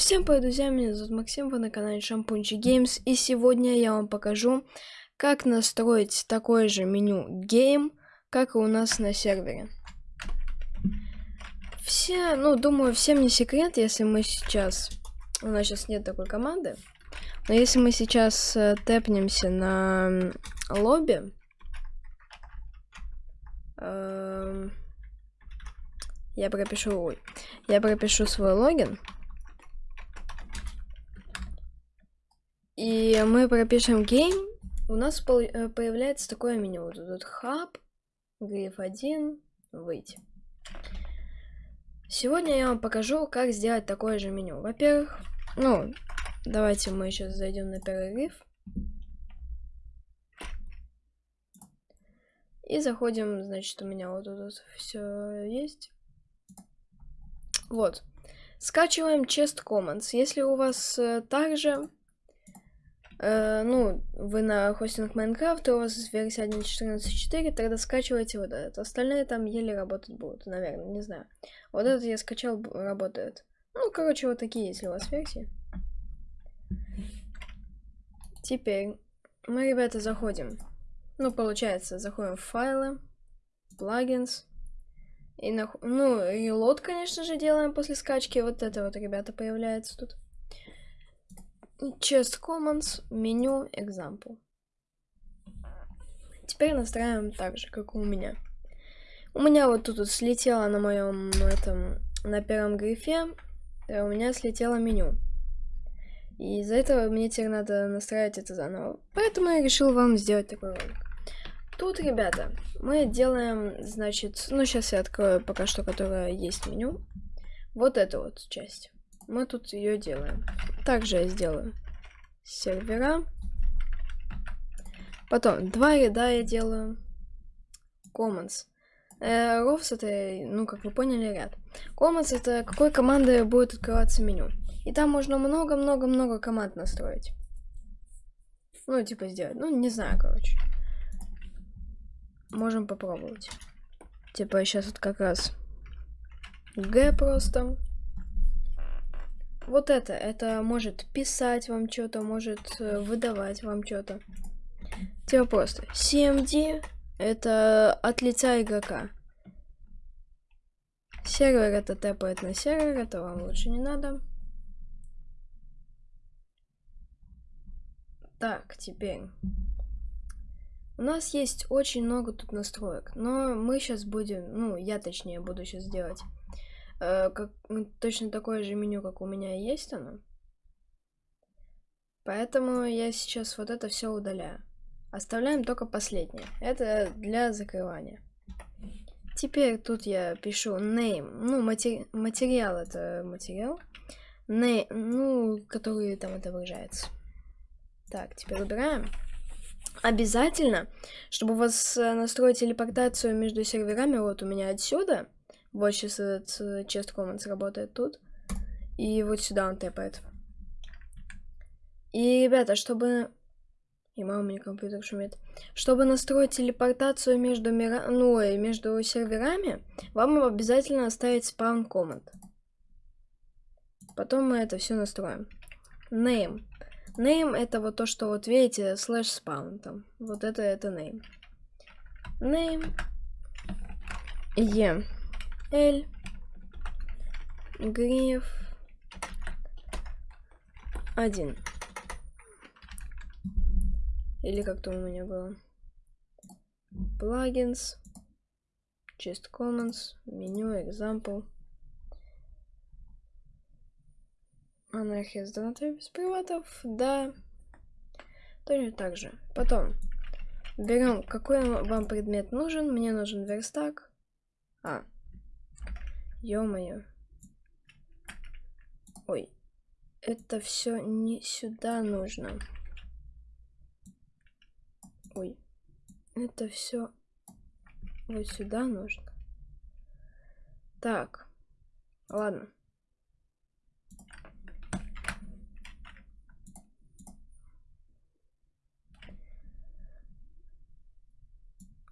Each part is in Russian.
Всем привет, друзья, меня зовут Максим, вы на канале Шампунчик Games, и сегодня я вам покажу, как настроить такое же меню Game, как и у нас на сервере. Все, ну, думаю, всем не секрет, если мы сейчас... У нас сейчас нет такой команды, но если мы сейчас э, тэпнемся на лобби... Э, я пропишу, ой, я пропишу свой логин. И мы пропишем game. У нас э, появляется такое меню. Вот тут хаб, гриф 1, выйти. Сегодня я вам покажу, как сделать такое же меню. Во-первых, ну, давайте мы сейчас зайдем на первый гриф. И заходим, значит, у меня вот тут все есть. Вот. Скачиваем Chest Commons. Если у вас э, также, э, ну, вы на хостинг Майнкрафт, у вас версия 1.14.4, тогда скачивайте вот этот. Остальные там еле работать будут, наверное, не знаю. Вот этот я скачал, работает. Ну, короче, вот такие, если у вас версии. Теперь мы, ребята, заходим. Ну, получается, заходим в файлы, плагинс. И на... Ну, лот, конечно же, делаем после скачки. Вот это вот, ребята, появляется тут. Chest Commons, меню, example. Теперь настраиваем так же, как у меня. У меня вот тут вот слетело на моем этом, на первом грифе, э, у меня слетело меню. И из-за этого мне теперь надо настраивать это заново. Поэтому я решил вам сделать такой ролик. Тут, ребята, мы делаем, значит, ну, сейчас я открою пока что, которая есть меню. Вот эту вот часть. Мы тут ее делаем. Также я сделаю сервера. Потом два ряда я делаю. Commons. Э, Rovs это, ну, как вы поняли, ряд. Commons это какой командой будет открываться меню. И там можно много-много-много команд настроить. Ну, типа сделать. Ну, не знаю, короче можем попробовать. Типа сейчас вот как раз Г просто. Вот это, это может писать вам что-то, может э, выдавать вам что-то. Типа просто CMD это от лица игрока. Сервер это тэпает на сервер, это вам лучше не надо. Так, теперь у нас есть очень много тут настроек, но мы сейчас будем, ну, я точнее буду сейчас делать э, как, точно такое же меню, как у меня есть оно. Поэтому я сейчас вот это все удаляю. Оставляем только последнее. Это для закрывания. Теперь тут я пишу name. Ну, матери материал это материал. Name, ну, который там отображается. Так, теперь убираем. Обязательно, чтобы у вас э, настроить телепортацию между серверами, вот у меня отсюда, вот сейчас этот э, Chest Commons работает тут, и вот сюда он тэпает. И, ребята, чтобы... И мама, мне компьютер шумит. Чтобы настроить телепортацию между, мира... ну, между серверами, вам обязательно оставить спаун команд. Потом мы это все настроим. Name. Name это вот то, что вот видите, слэш спаун там. Вот это это name. Name. E. L. Гриф. Один. Или как то у меня было. Плагинс. Chest Commons. Меню, example. Анархия с донатой без приватов, да. Точно так же. Потом берем, какой вам предмет нужен. Мне нужен верстак. А. Ё-моё. Ой. Это все не сюда нужно. Ой. Это все вот сюда нужно. Так. Ладно.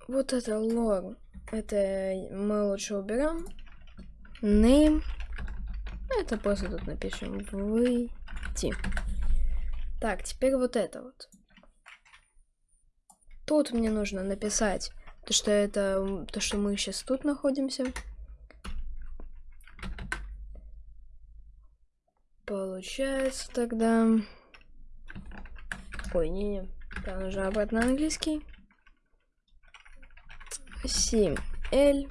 Вот это лор. Это мы лучше уберем. Name. Это просто тут напишем выйти. Так, теперь вот это вот. Тут мне нужно написать то, что это то, что мы сейчас тут находимся. Получается тогда... Ой, не-не. Там нужно обратно английский. 7L.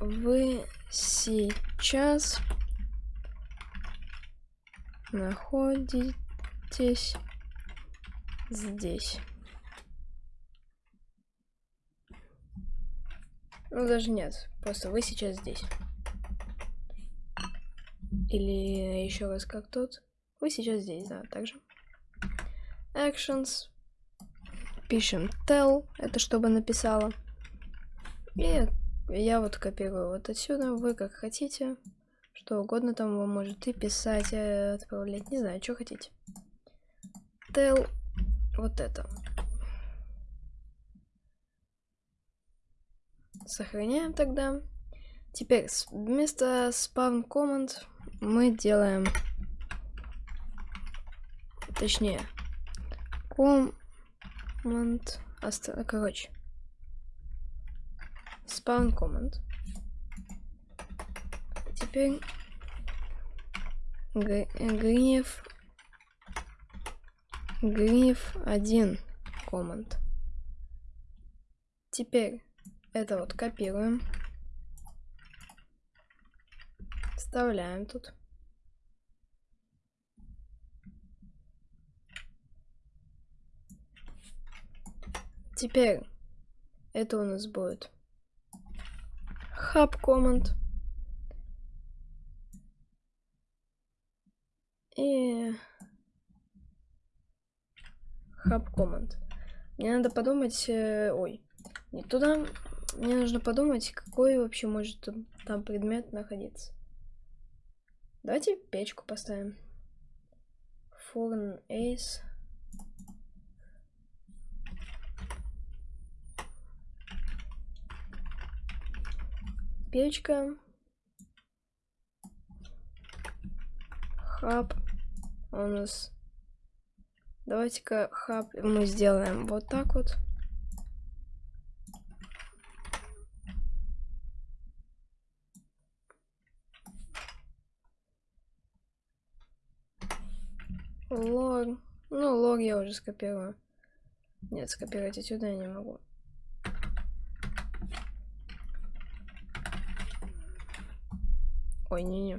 Вы сейчас находитесь здесь. Ну, даже нет. Просто вы сейчас здесь. Или еще раз как тут. Вы сейчас здесь, да, также. Actions. Пишем tell, это чтобы написала. И я вот копирую вот отсюда, вы как хотите. Что угодно там вы можете писать, отправлять, не знаю, что хотите. Tell вот это. Сохраняем тогда. Теперь вместо spawn command мы делаем, точнее, command, короче, spawn command. Теперь гнев гнев один команд. Теперь это вот копируем. Вставляем тут. Теперь это у нас будет hub command. И hub command. Мне надо подумать, э, ой, не туда, мне нужно подумать, какой вообще может там предмет находиться. Давайте печку поставим. Фурн Эйс. Печка. Хаб. У нас... Давайте-ка хаб мы сделаем вот так вот. Лог. Ну, лог я уже скопирую. Нет, скопировать отсюда я не могу. Ой, не-не.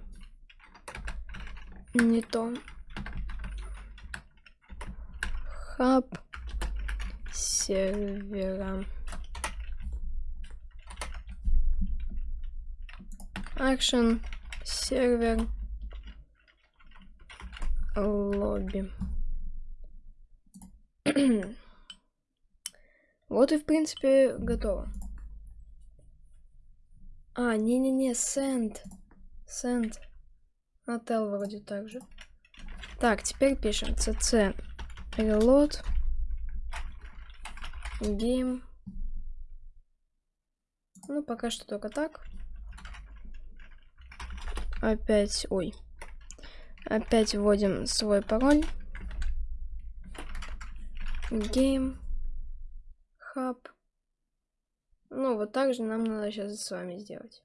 Не то. Хаб сервера. Action сервер лобби. вот и в принципе готово. А, не-не-не, send. Send. Отел вроде так же. Так, теперь пишем cc reload game. Ну, пока что только так. Опять, ой, Опять вводим свой пароль. Game. Hub. Ну, вот так же нам надо сейчас с вами сделать.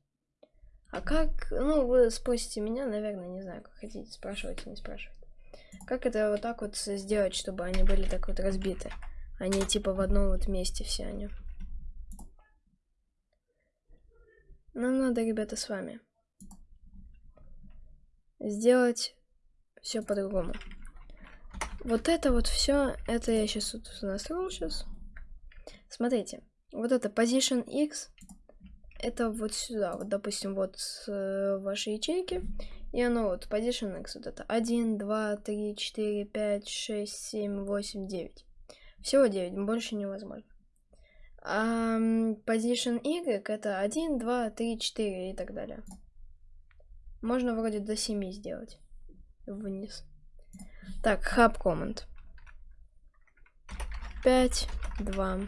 А как, ну, вы спросите меня, наверное, не знаю, как хотите, спрашивайте, не спрашивайте. Как это вот так вот сделать, чтобы они были так вот разбиты? Они типа в одном вот месте все они. Нам надо, ребята, с вами сделать все по-другому. Вот это вот все, это я сейчас вот настроил сейчас. Смотрите, вот это position x, это вот сюда, вот допустим, вот э, вашей ячейки, и оно вот position x, вот это 1, 2, 3, 4, 5, 6, 7, 8, 9. Всего 9, больше невозможно. А position y это 1, 2, 3, 4 и так далее. Можно вроде до 7 сделать вниз. Так, hub command. 5, 2,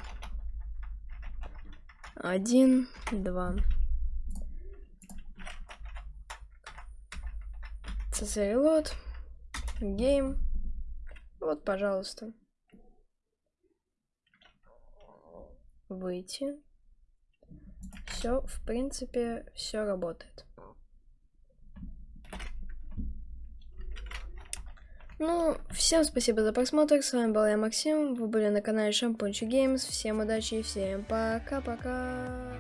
один, два. CC Гейм. Вот, пожалуйста. Выйти. Все, в принципе, все работает. Ну, всем спасибо за просмотр. С вами был я, Максим. Вы были на канале Шампунчик Геймс. Всем удачи и всем пока-пока.